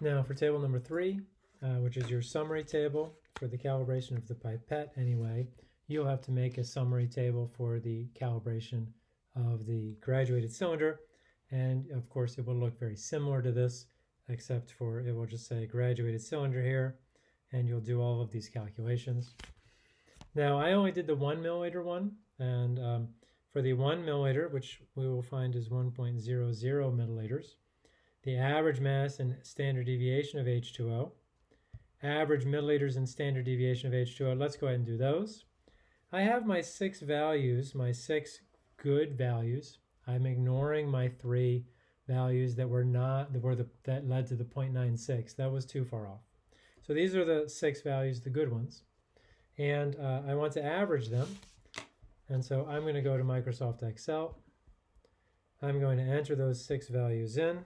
Now for table number three, uh, which is your summary table for the calibration of the pipette anyway, you'll have to make a summary table for the calibration of the graduated cylinder. And of course, it will look very similar to this, except for it will just say graduated cylinder here, and you'll do all of these calculations. Now, I only did the one milliliter one, and um, for the one milliliter, which we will find is 1.00 milliliters, the average mass and standard deviation of H2O, average milliliters and standard deviation of H2O. Let's go ahead and do those. I have my six values, my six good values. I'm ignoring my three values that were not that were the that led to the 0.96. That was too far off. So these are the six values, the good ones, and uh, I want to average them. And so I'm going to go to Microsoft Excel. I'm going to enter those six values in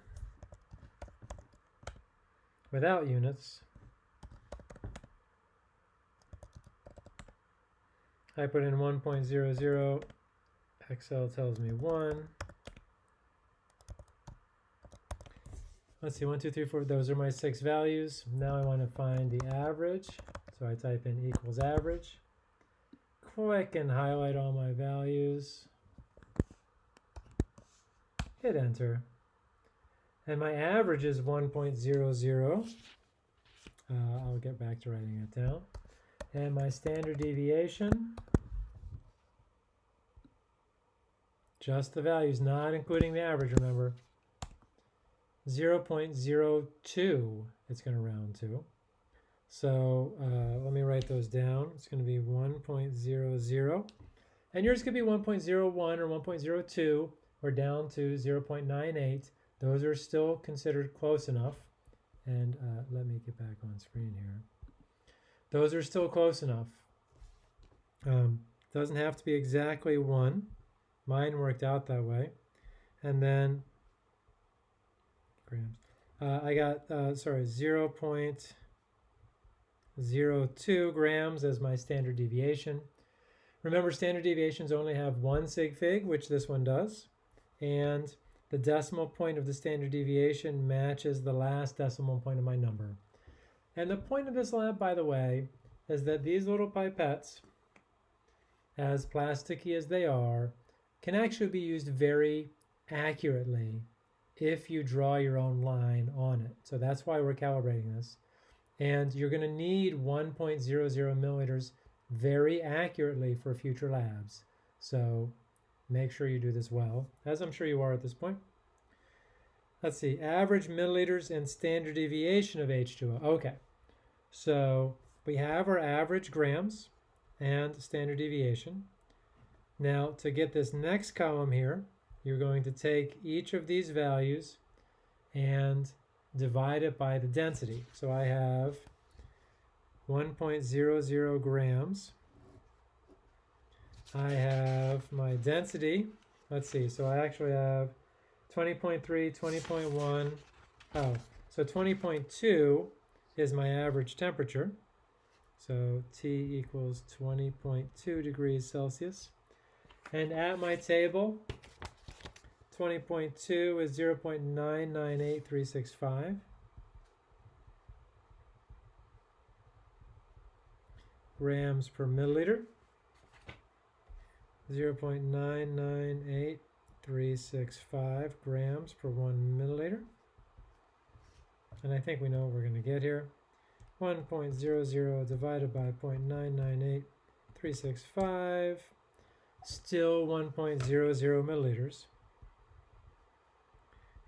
without units. I put in 1.00, Excel tells me 1. Let's see, 1, 2, 3, 4, those are my six values. Now I want to find the average, so I type in equals average. Click and highlight all my values. Hit enter. And my average is 1.00. Uh, I'll get back to writing it down. And my standard deviation, just the values, not including the average, remember. 0.02 it's going to round to. So uh, let me write those down. It's going to be 1.00. And yours could be 1.01 or 1.02 or down to 0.98. Those are still considered close enough. And uh, let me get back on screen here. Those are still close enough. Um, doesn't have to be exactly one. Mine worked out that way. And then grams. Uh, I got, uh, sorry, 0 0.02 grams as my standard deviation. Remember, standard deviations only have one sig fig, which this one does. And the decimal point of the standard deviation matches the last decimal point of my number. And the point of this lab, by the way, is that these little pipettes, as plasticky as they are, can actually be used very accurately if you draw your own line on it. So that's why we're calibrating this. And you're going to need 1.00 milliliters very accurately for future labs. So make sure you do this well, as I'm sure you are at this point. Let's see, average milliliters and standard deviation of H2O. Okay, so we have our average grams and standard deviation. Now to get this next column here, you're going to take each of these values and divide it by the density. So I have 1.00 grams. I have my density. Let's see. So I actually have 20.3, 20.1. Oh, so 20.2 is my average temperature. So T equals 20.2 degrees Celsius. And at my table, 20.2 is 0.998365. grams per milliliter. 0.998365 grams per one milliliter. And I think we know what we're going to get here. 1.00 divided by 0.998365, still 1.00 milliliters.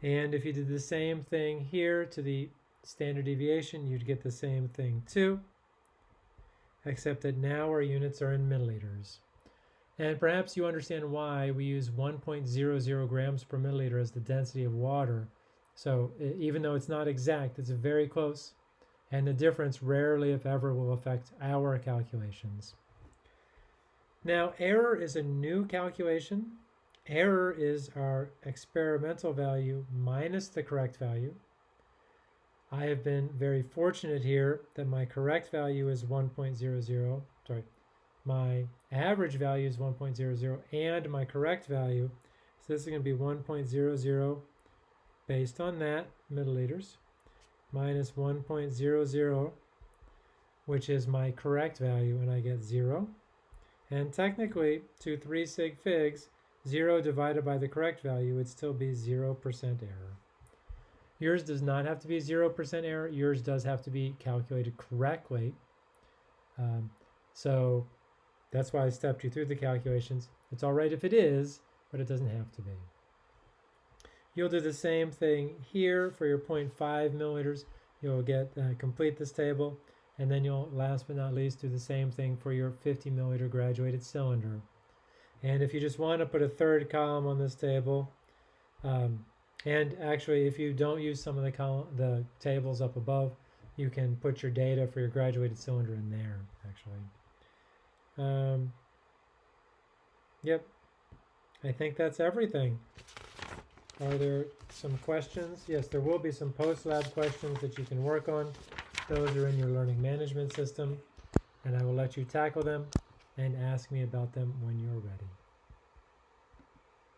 And if you did the same thing here to the standard deviation, you'd get the same thing too, except that now our units are in milliliters. And perhaps you understand why we use 1.00 grams per milliliter as the density of water. So even though it's not exact, it's very close. And the difference rarely, if ever, will affect our calculations. Now, error is a new calculation Error is our experimental value minus the correct value. I have been very fortunate here that my correct value is 1.00, sorry, my average value is 1.00 and my correct value, so this is going to be 1.00 based on that milliliters. minus 1.00, which is my correct value, and I get 0. And technically, to 3 sig figs, 0 divided by the correct value would still be 0% error. Yours does not have to be 0% error. Yours does have to be calculated correctly. Um, so that's why I stepped you through the calculations. It's all right if it is, but it doesn't have to be. You'll do the same thing here for your 0.5 milliliters. You'll get uh, complete this table, and then you'll last but not least do the same thing for your 50 milliliter graduated cylinder. And if you just want to put a third column on this table, um, and actually if you don't use some of the column, the tables up above, you can put your data for your graduated cylinder in there actually. Um, yep, I think that's everything. Are there some questions? Yes, there will be some post-lab questions that you can work on. Those are in your learning management system, and I will let you tackle them and ask me about them when you're ready.